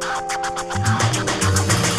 you